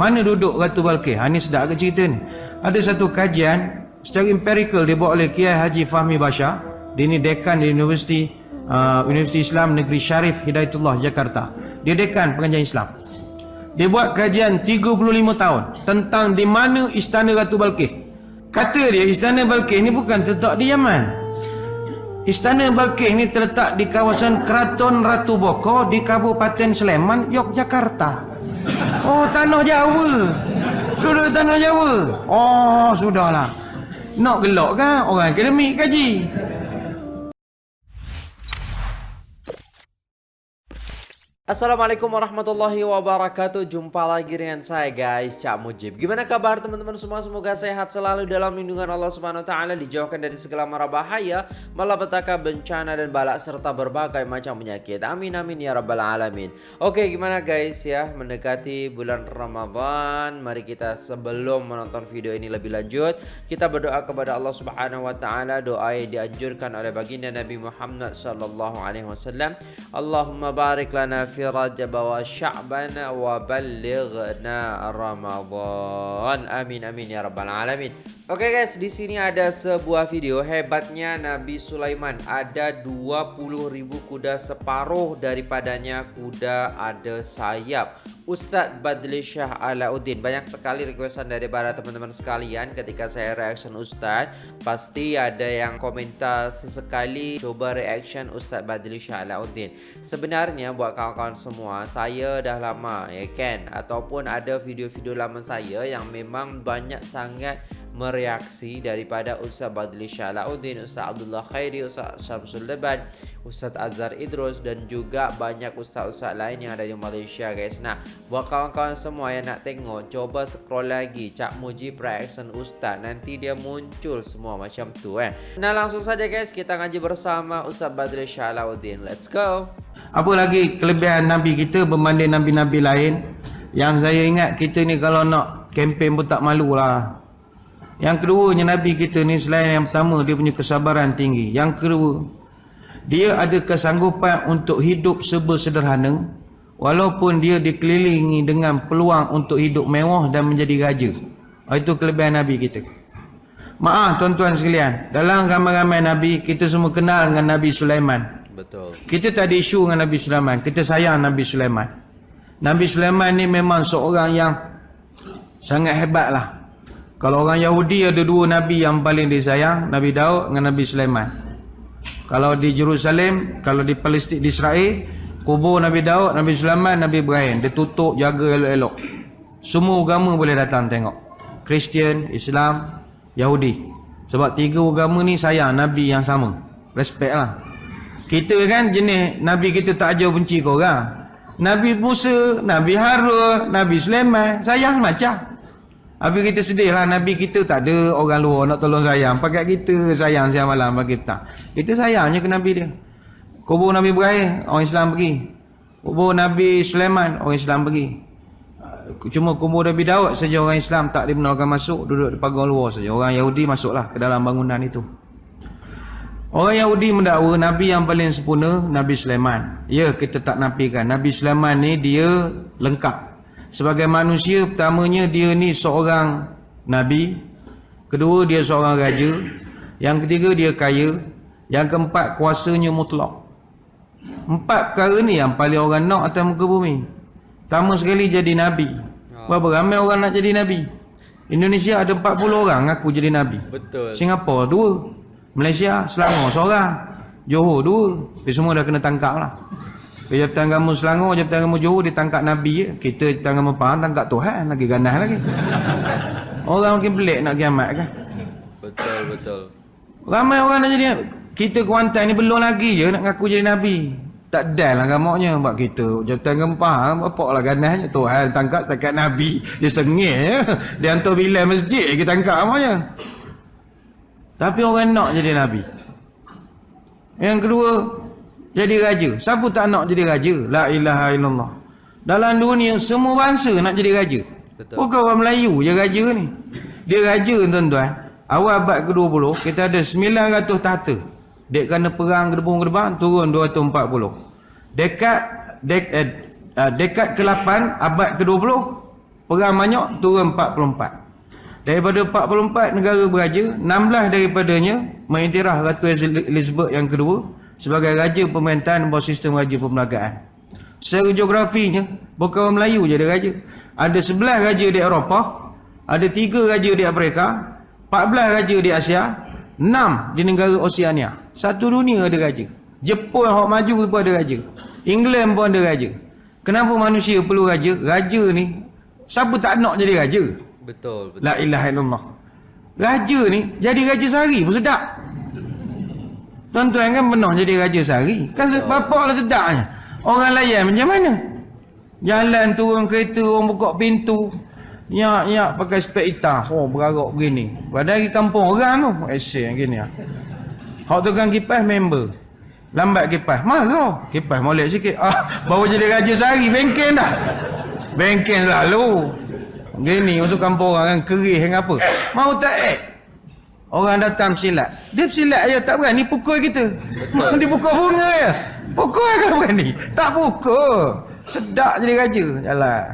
Mana duduk Ratu Balkis? Ha, ni sedap ke cerita ni? Ada satu kajian secara empirical dibuat oleh Kiai Haji Fahmi Bashar. Dia ni dekan di Universiti uh, Universiti Islam Negeri Syarif Hidayatullah Jakarta. Dia dekan pengajian Islam. Dia buat kajian 35 tahun tentang di mana istana Ratu Balkis. Kata dia istana Balkis ni bukan terletak di Yaman. Istana Balkis ni terletak di kawasan Keraton Ratu Boko di Kabupaten Sleman, Yogyakarta. Oh, tanah Jawa. Duduk tanah Jawa. Oh, sudahlah. Nak gelak kan? Orang akademik kaji. Assalamualaikum warahmatullahi wabarakatuh. Jumpa lagi dengan saya guys Cak Mujib. Gimana kabar teman-teman semua? Semoga sehat selalu dalam lindungan Allah Subhanahu Taala Dijauhkan dari segala mara bahaya Malapetaka bencana dan balak Serta berbagai macam penyakit. Amin amin ya rabbal alamin. Oke gimana guys ya? Mendekati bulan Ramadan Mari kita sebelum menonton video ini lebih lanjut Kita berdoa kepada Allah Subhanahu Wa Taala. Doa yang dianjurkan oleh baginda Nabi Muhammad Sallallahu Alaihi Wasallam. Allahumma barik lana fi Wa Sya'ban wa ballighna Ramadan. Amin amin ya rabbal alamin. Oke okay guys, di sini ada sebuah video hebatnya Nabi Sulaiman. Ada 20.000 kuda separuh daripadanya kuda ada sayap. Ustadz Badli Syah Alauddin. Banyak sekali requestan dari para teman-teman sekalian Ketika saya reaction Ustadz Pasti ada yang komentar sesekali Coba reaction Ustadz Badli Syah Alauddin. Sebenarnya buat kawan-kawan semua Saya dah lama ya kan? Ataupun ada video-video lama saya Yang memang banyak sangat mereaksi daripada Ustaz Badli Syalauddin, Ustaz Abdullah Khairi, Ustaz Syamsul Leban, Ustaz Azhar Idrus dan juga banyak ustaz-ustaz lain yang ada di Malaysia guys. Nah, buat kawan-kawan semua yang nak tengok, coba scroll lagi Cak Muji Reaction Ustaz. Nanti dia muncul semua macam tu eh. Nah, langsung saja guys, kita ngaji bersama Ustaz Badli Syalauddin. Let's go. Apa lagi kelebihan Nabi kita berbanding Nabi-Nabi lain? Yang saya ingat kita ni kalau nak kempen pun tak malu lah. Yang keduanya Nabi kita ni selain yang pertama dia punya kesabaran tinggi. Yang kedua, dia ada kesanggupan untuk hidup serba sederhana walaupun dia dikelilingi dengan peluang untuk hidup mewah dan menjadi raja. Oh, itu kelebihan Nabi kita. Maaf tuan-tuan sekalian, dalam ramai-ramai Nabi kita semua kenal dengan Nabi Sulaiman. Betul. Kita tak ada isu dengan Nabi Sulaiman, kita sayang Nabi Sulaiman. Nabi Sulaiman ni memang seorang yang sangat hebat lah. Kalau orang Yahudi ada dua Nabi yang paling disayang Nabi Daud dengan Nabi Sulaiman. Kalau di Jerusalem Kalau di Palestin, di Israel Kubur Nabi Daud, Nabi Sulaiman, Nabi Ibrahim. Dia tutup, jaga elok-elok. Semua agama boleh datang tengok. Kristian, Islam, Yahudi. Sebab tiga agama ni sayang Nabi yang sama. Respect lah. Kita kan jenis Nabi kita tak ajar benci kau orang Nabi Musa, Nabi Harun, Nabi Sulaiman Sayang macam Habis kita sedih lah Nabi kita tak ada orang luar nak tolong sayang. Pakai kita sayang siang malam bagi kita. Kita sayangnya ke Nabi dia. Kubur Nabi Ibrahim, orang Islam pergi. Kubur Nabi Sulaiman, orang Islam pergi. Cuma kubur Nabi Daud saja orang Islam tak dibenarkan masuk. Duduk di pagar luar saja. Orang Yahudi masuklah ke dalam bangunan itu. Orang Yahudi mendakwa Nabi yang paling sempurna, Nabi Sulaiman. Ya, kita tak nafikan. Nabi Sulaiman ni dia lengkap sebagai manusia pertamanya dia ni seorang nabi kedua dia seorang raja yang ketiga dia kaya yang keempat kuasanya mutlak. Empat perkara ni yang paling orang nak atas muka bumi. Pertama sekali jadi nabi. Berapa ramai orang nak jadi nabi? Indonesia ada 40 orang aku jadi nabi. Betul. Singapura dua Malaysia Selangor seorang Johor dua. Tapi semua dah kena tangkap lah Jabatan Agama Selangor, Jabatan Agama Johor ditangkap Nabi. Kita Jabatan Agama Pahang tangkap Tuhan. Lagi ganas lagi. Orang makin pelik nak kiamat kan? Betul, betul. Ramai orang nak jadi Kita Kuantan ni belum lagi je nak ngaku jadi Nabi. Tak ada lah gamaknya. Sebab kita Jabatan Agama Pahang, apa lah ganasnya. Tuhan tangkap setakat Nabi. Dia sengih ya. Dia hantar bilik masjid kita tangkap namanya. Tapi orang nak jadi Nabi. Yang kedua, jadi raja. Siapa tak nak jadi raja? La ilaha illallah. Dalam dunia semua bangsa nak jadi raja. Betul. Bukan orang Melayu je raja ni. Dia raja tuan-tuan. Awal abad ke-20 kita ada 900 tahta. Dek kena perang gedebung-gedebang turun 240. Dekat dek, eh, uh, dekat ke-8 abad ke-20 Perang banyak, turun 44. Daripada 44 negara beraja, 16 daripadanya mengiktiraf Ratu Elizabeth yang kedua sebagai raja pemerintahan bawah sistem raja pemelagaan. Secara geografinya, bukan orang Melayu je ada raja. Ada 11 raja di Eropah, ada 3 raja di Afrika, 14 raja di Asia, 6 di negara Oceania. Satu dunia ada raja. Jepun yang maju pun ada raja. England pun ada raja. Kenapa manusia perlu raja? Raja ni, siapa tak nak jadi raja? Betul, betul. La ilaha illallah. Raja ni, jadi raja sehari pun sedap. Tuan-tuan kan pernah jadi raja sehari. Kan bapak lah sedapnya. Orang layan macam mana? Jalan turun kereta, orang buka pintu. Ya, ya, pakai spek hitam. Oh, berarak begini. Padahal di kampung orang tu. Esok gini lah. Hak tukang kipas member. Lambat kipas. Marah. Kipas molek sikit. Ah, baru jadi raja sehari. Bengkel dah. Bengkel lalu. Gini masuk kampung orang kan kerih yang apa. Mau tak eh? Orang datang silat. Dia silat aja tak berani pukul kita. Dia pukul bunga ya. Pukul kalau berani. Tak pukul. Sedap jadi raja. Jalan.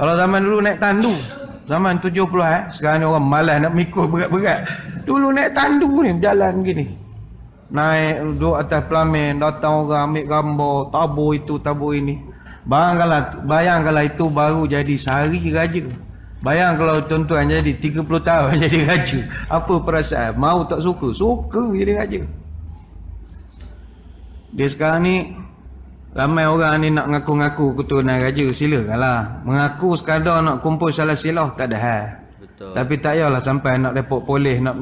Kalau zaman dulu naik tandu. Zaman 70 eh. Sekarang ni orang malas nak mikul berat-berat. Dulu naik tandu ni berjalan begini. Naik duduk atas pelamin. Datang orang ambil gambar. Tabur itu, tabur ini. Bayangkanlah, bayangkanlah itu baru jadi sehari raja. Bayang kalau tuan-tuan jadi 30 tahun jadi raja. Apa perasaan? Mau tak suka? Suka jadi raja. Dia sekarang ni ramai orang ni nak ngaku-ngaku keturunan raja. Silakanlah. Mengaku sekadar nak kumpul salah silah tak ada hal. Betul. Tapi tak payahlah sampai nak repot polis nak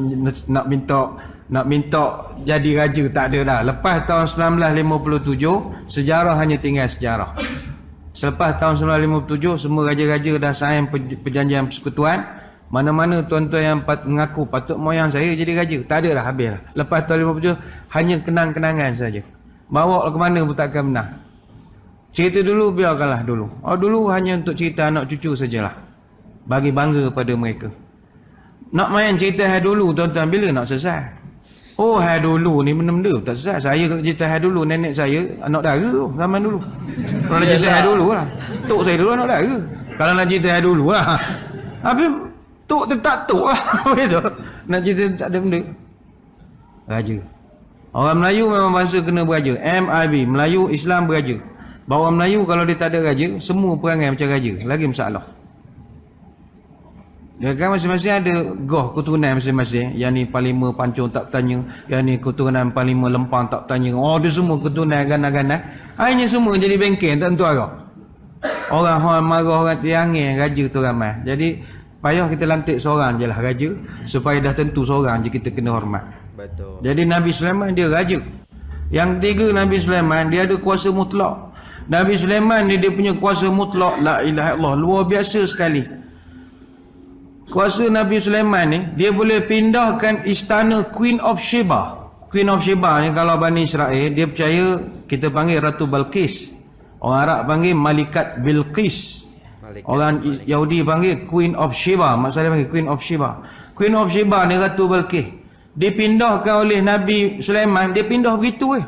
nak minta nak minta jadi raja tak ada dah. Lepas tahun 1957 sejarah hanya tinggal sejarah. Selepas tahun 1957 semua raja-raja dah sign perjanjian persekutuan. Mana-mana tuan-tuan yang mengaku patut moyang saya jadi raja. Tak ada dah habis lah. Lepas tahun 57 hanya kenang-kenangan saja. Bawa ke mana pun takkan benar. Cerita dulu biarkanlah dulu. Oh dulu hanya untuk cerita anak cucu sajalah. Bagi bangga pada mereka. Nak main cerita dulu tuan-tuan bila nak selesai? Oh hari dulu ni benda-benda tak selesai. Saya kalau cerita hari dulu nenek saya anak dara tu zaman dulu. Kalau nak cerita hari dulu lah. Tok saya dulu anak dara. Kalau nak cerita hari dulu lah. Habis tok tetap tok lah. Begitu. Nak cerita tak ada benda. Raja. Orang Melayu memang bangsa kena beraja. MIB. Melayu Islam beraja. Bahawa Melayu kalau dia tak ada raja, semua perangai macam raja. Lagi masalah. Kan masing-masing ada goh keturunan masing-masing. Yang ni Panglima Pancung tak tanya. Yang ni keturunan Panglima Lempang tak tanya. Oh dia semua keturunan ganas-ganas. Akhirnya semua jadi bengkel tak tentu arah. Orang orang marah orang tiangin raja tu ramai. Jadi payah kita lantik seorang je lah raja. Supaya dah tentu seorang je kita kena hormat. Betul. Jadi Nabi Sulaiman dia raja. Yang ketiga Nabi Sulaiman dia ada kuasa mutlak. Nabi Sulaiman ni dia punya kuasa mutlak. La ilaha illallah. Luar biasa sekali. Kuasa Nabi Sulaiman ni dia boleh pindahkan istana Queen of Sheba. Queen of Sheba ni kalau Bani Israel dia percaya kita panggil Ratu Balqis. Orang Arab panggil Malikat Bilqis. Orang Yahudi panggil Queen of Sheba. Maksudnya panggil Queen of Sheba. Queen of Sheba ni Ratu Balqis. Dipindahkan oleh Nabi Sulaiman, dia pindah begitu eh.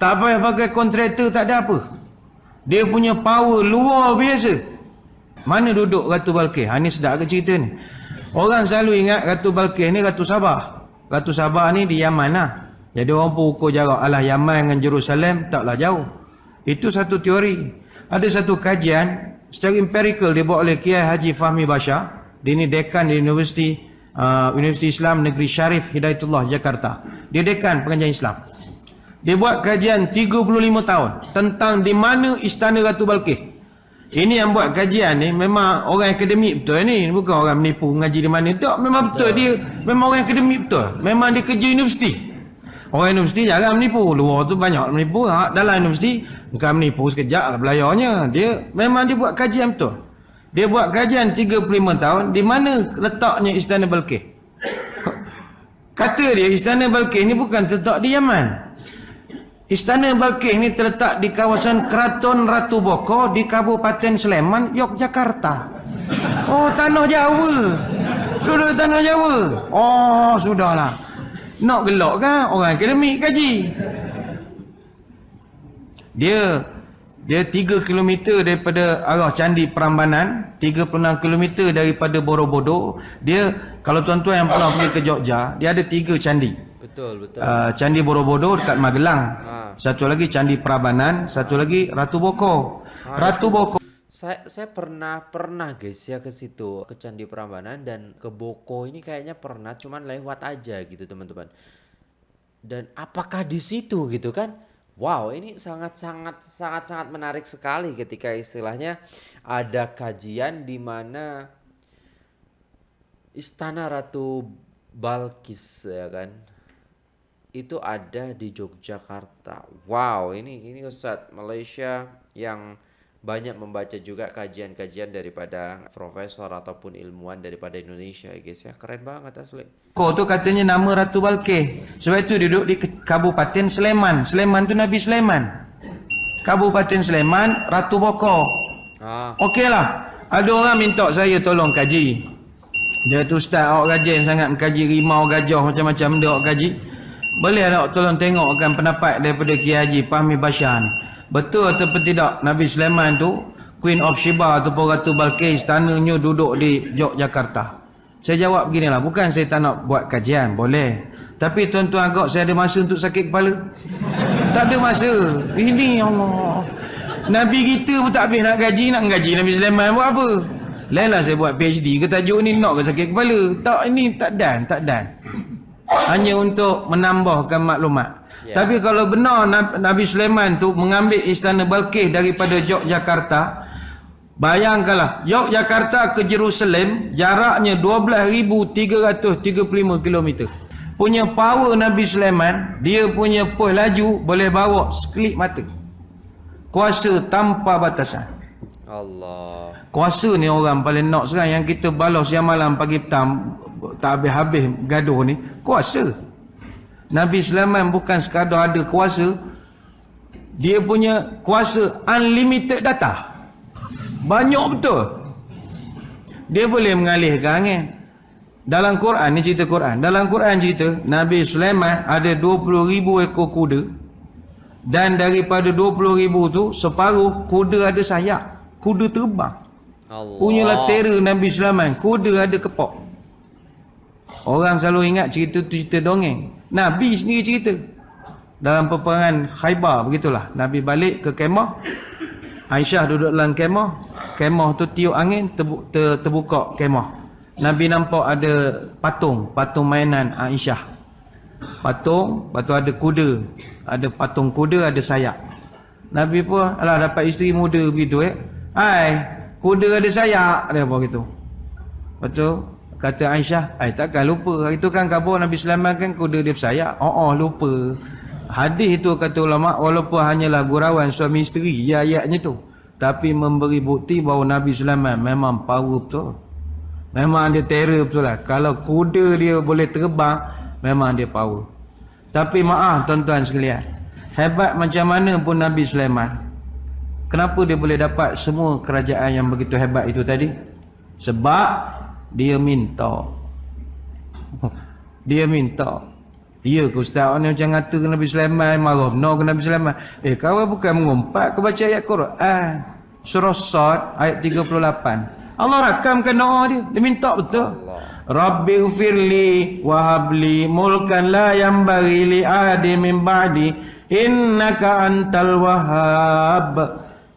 Tak payah pakai kontraktor, tak ada apa. Dia punya power luar biasa. Mana duduk Ratu Balkis? Ha, ni sedap ke cerita ni? Orang selalu ingat Ratu Balkis ni Ratu Sabah. Ratu Sabah ni di Yaman lah. Jadi orang pun ukur jarak. Alah Yaman dengan Jerusalem taklah jauh. Itu satu teori. Ada satu kajian secara empirical dibuat oleh Kiai Haji Fahmi Basha. Dia ni dekan di Universiti uh, Universiti Islam Negeri Syarif Hidayatullah Jakarta. Dia dekan pengajian Islam. Dia buat kajian 35 tahun tentang di mana istana Ratu Balkis. Ini yang buat kajian ni memang orang akademik betul ni. Bukan orang menipu mengaji di mana. Tak, memang betul. betul. Dia memang orang akademik betul. Memang dia kerja universiti. Orang universiti jarang menipu. Luar tu banyak menipu. Ha, dalam universiti bukan menipu sekejap lah belayarnya. Dia memang dia buat kajian betul. Dia buat kajian 35 tahun di mana letaknya Istana Balkis. Kata dia Istana Balkis ni bukan terletak di Yaman. Istana Balkis ni terletak di kawasan Keraton Ratu Boko di Kabupaten Sleman, Yogyakarta. Oh, tanah Jawa. Duduk tanah Jawa. Oh, sudahlah. Nak gelak kan? Orang akademik kaji. Dia Dia 3 km daripada arah Candi Prambanan, 36 km daripada Borobudur. Dia kalau tuan-tuan yang pernah pergi ke Jogja, dia ada 3 candi. Betul, betul. Uh, candi Borobudur dekat Magelang. Ha. Satu lagi Candi Prambanan, satu lagi Ratu Boko. Ratu Boko Saya saya pernah pernah guys ya ke situ ke Candi Prambanan dan ke Boko ini kayaknya pernah cuman lewat aja gitu teman-teman. Dan apakah di situ gitu kan? Wow, ini sangat sangat sangat sangat menarik sekali ketika istilahnya ada kajian di mana Istana Ratu Balkis ya kan itu ada di Yogyakarta. Wow, ini ini Ustadz Malaysia yang banyak membaca juga kajian-kajian daripada profesor ataupun ilmuwan daripada Indonesia ya guys ya. Keren banget asli. Boko tu katanya nama Ratu Balkih. Sebab itu duduk di Kabupaten Sleman. Sleman tu Nabi Sleman. Kabupaten Sleman, Ratu Boko. Ah, Okeylah. Ada orang minta saya tolong kaji. Dia tu ustaz awak rajin sangat mengkaji rimau gajah macam-macam dia awak kaji. Boleh tak tolong tengokkan pendapat daripada Kiai Haji Fahmi Bashar ni. Betul ataupun tidak Nabi Sulaiman tu Queen of Sheba ataupun Ratu Balkis istananya duduk di Yogyakarta. Saya jawab beginilah, bukan saya tak nak buat kajian, boleh. Tapi tuan-tuan agak saya ada masa untuk sakit kepala. tak ada masa. Ini Allah. Nabi kita pun tak habis nak gaji, nak gaji Nabi Sulaiman buat apa? Lainlah saya buat PhD ke tajuk ni nak ke sakit kepala. Tak ini tak dan, tak dan. Hanya untuk menambahkan maklumat. Ya. Tapi kalau benar Nab- Nabi Sulaiman tu mengambil istana Balkis daripada Yogyakarta, bayangkanlah Yogyakarta ke Jerusalem jaraknya 12,335 km. Punya power Nabi Sulaiman, dia punya pos laju boleh bawa sekelip mata. Kuasa tanpa batasan. Allah. Kuasa ni orang paling nak sekarang yang kita balas siang malam pagi petang tak habis-habis gaduh ni. Kuasa. Nabi Sulaiman bukan sekadar ada kuasa. Dia punya kuasa unlimited data. Banyak betul. Dia boleh mengalihkan angin. Dalam Quran, ni cerita Quran. Dalam Quran cerita, Nabi Sulaiman ada 20,000 ekor kuda. Dan daripada 20,000 tu, separuh kuda ada sayap. Kuda terbang. Allah. Punyalah terror Nabi Sulaiman. Kuda ada kepok. Orang selalu ingat cerita tu cerita dongeng. Nabi sendiri cerita. Dalam peperangan Khaybar begitulah. Nabi balik ke kemah. Aisyah duduk dalam kemah. Kemah tu tiup angin terbu, ter, terbuka kemah. Nabi nampak ada patung, patung mainan Aisyah. Patung, tu ada kuda. Ada patung kuda, ada sayap. Nabi pun alah dapat isteri muda begitu eh. Hai, kuda ada sayap dia apa gitu. Lepas tu kata Aisyah, "Ai takkan lupa. Hari tu kan khabar Nabi Sulaiman kan kuda dia bersayap." Oh, oh lupa. Hadis itu kata ulama walaupun hanyalah gurauan suami isteri ya ayatnya tu. Tapi memberi bukti bahawa Nabi Sulaiman memang power betul. Memang dia terror betul lah. Kalau kuda dia boleh terbang, memang dia power. Tapi maaf tuan-tuan sekalian. Hebat macam mana pun Nabi Sulaiman. Kenapa dia boleh dapat semua kerajaan yang begitu hebat itu tadi? Sebab dia minta. Dia minta. Ya ke ustaz ni macam kata ke Nabi Sulaiman marah no ke Nabi Sulaiman. Eh kau bukan mengumpat kau baca ayat Quran. Surah Sad ayat 38. Allah rakamkan doa dia. Dia minta betul. Rabbi ghfirli wa habli mulkan la yanbaghi li ahadin min ba'di innaka antal wahhab.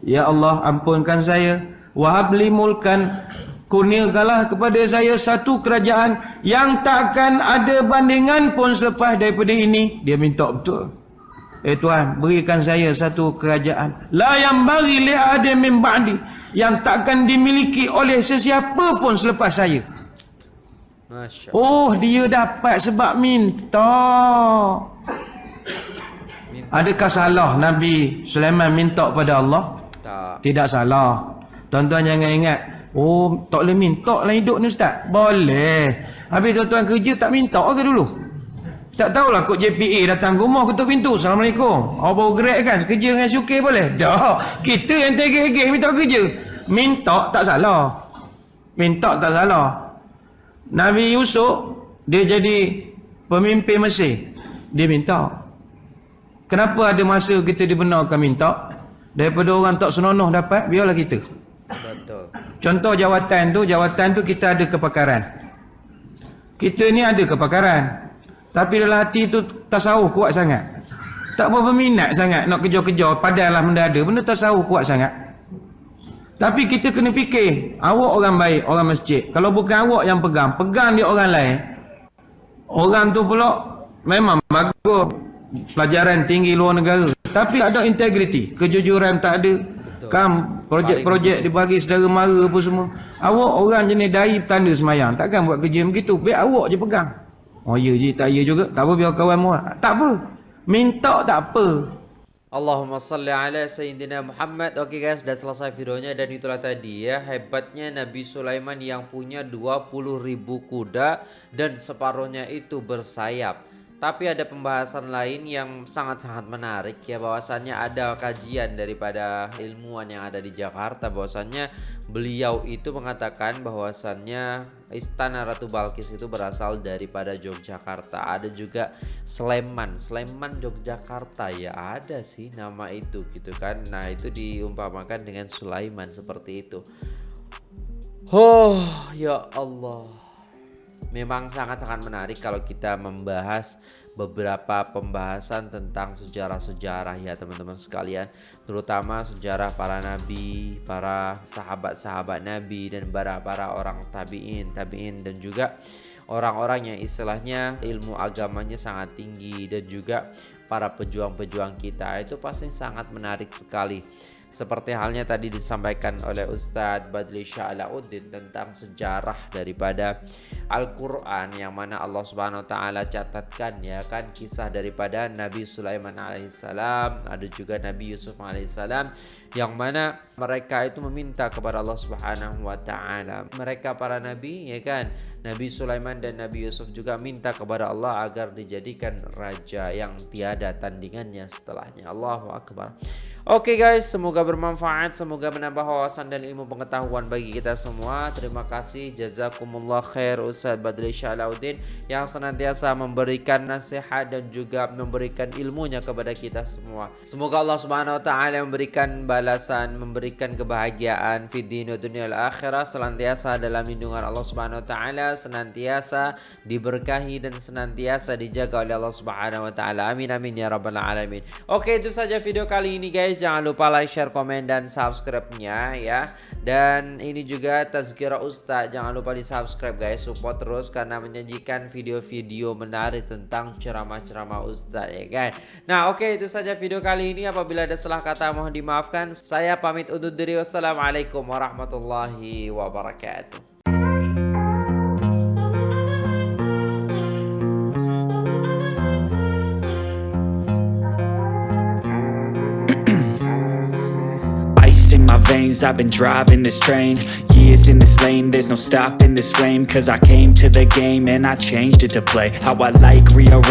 Ya Allah ampunkan saya wa habli mulkan kurniakanlah kepada saya satu kerajaan yang takkan ada bandingan pun selepas daripada ini. Dia minta betul. Eh Tuhan, berikan saya satu kerajaan. La yang bagi li ada min ba'di. Yang takkan dimiliki oleh sesiapa pun selepas saya. Masya Oh, dia dapat sebab minta. Adakah salah Nabi Sulaiman minta pada Allah? Tak. Tidak salah. Tuan-tuan jangan ingat, oh tak boleh minta lah hidup ni ustaz. Boleh. Habis tuan-tuan kerja tak minta ke dulu? Tak tahulah kod JPA datang rumah ketuk pintu. Assalamualaikum. Awak baru gerak kan? Kerja dengan syukir boleh? Dah. Kita yang tegih-tegih minta kerja. Minta tak salah. Minta tak salah. Nabi Yusuf, dia jadi pemimpin Mesir. Dia minta. Kenapa ada masa kita dibenarkan minta? Daripada orang tak senonoh dapat, biarlah kita. Contoh jawatan tu, jawatan tu kita ada kepakaran. Kita ni ada kepakaran. Tapi dalam hati tu tasawuf kuat sangat. Tak berapa minat sangat nak kejar-kejar, padalah mendadak. Benda tasawuf kuat sangat. Tapi kita kena fikir, awak orang baik, orang masjid. Kalau bukan awak yang pegang, pegang dia orang lain. Orang tu pula memang bagus pelajaran tinggi luar negara. Tapi tak ada integriti, kejujuran tak ada. Kam projek-projek dibagi saudara mara apa semua. Awak orang jenis dai tanda semayang. Takkan buat kerja begitu. Biar awak je pegang. Oh ya je, tak ya juga. Tak apa biar kawan mu. Tak apa. Minta tak apa. Allahumma salli ala Sayyidina Muhammad Oke guys, sudah selesai videonya dan itulah tadi ya Hebatnya Nabi Sulaiman yang punya 20 ribu kuda Dan separuhnya itu bersayap tapi ada pembahasan lain yang sangat-sangat menarik ya bahwasannya ada kajian daripada ilmuwan yang ada di Jakarta bahwasannya beliau itu mengatakan bahwasannya istana Ratu Balkis itu berasal daripada Yogyakarta. Ada juga Sleman, Sleman Yogyakarta ya ada sih nama itu gitu kan. Nah, itu diumpamakan dengan Sulaiman seperti itu. Oh, ya Allah memang sangat-sangat menarik kalau kita membahas beberapa pembahasan tentang sejarah-sejarah ya teman-teman sekalian. Terutama sejarah para nabi, para sahabat-sahabat nabi dan para para orang tabiin, tabiin dan juga orang-orang yang istilahnya ilmu agamanya sangat tinggi dan juga para pejuang-pejuang kita. Itu pasti sangat menarik sekali. Seperti halnya tadi disampaikan oleh Ustadz Badli Sya'lauddin tentang sejarah daripada Al-Quran yang mana Allah Subhanahu Taala catatkan ya kan kisah daripada Nabi Sulaiman alaihissalam ada juga Nabi Yusuf alaihissalam yang mana mereka itu meminta kepada Allah Subhanahu Wa Taala. Mereka para nabi ya kan? Nabi Sulaiman dan Nabi Yusuf juga minta kepada Allah agar dijadikan raja yang tiada tandingannya setelahnya. Allahu Akbar. Oke okay guys, semoga bermanfaat, semoga menambah wawasan dan ilmu pengetahuan bagi kita semua. Terima kasih, jazakumullah khair Ustaz Badri Syalaudin yang senantiasa memberikan nasihat dan juga memberikan ilmunya kepada kita semua. Semoga Allah Subhanahu wa taala memberikan balasan, memberikan kebahagiaan di dunia dunia akhirah senantiasa dalam lindungan Allah Subhanahu wa taala, senantiasa diberkahi dan senantiasa dijaga oleh Allah Subhanahu wa taala. Amin amin ya rabbal alamin. Oke, itu saja video kali ini guys jangan lupa like share komen dan subscribe-nya ya dan ini juga Tazkira Ustaz jangan lupa di subscribe guys. Support terus karena menyajikan video-video menarik tentang ceramah-ceramah Ustaz ya kan? Nah oke okay, itu saja video kali ini. Apabila ada salah kata mohon dimaafkan. Saya pamit undur diri. Wassalamualaikum warahmatullahi wabarakatuh I've been driving this train. Years in this lane There's no stopping this flame. Cause I came to the game And I changed it to play. How I like rearrange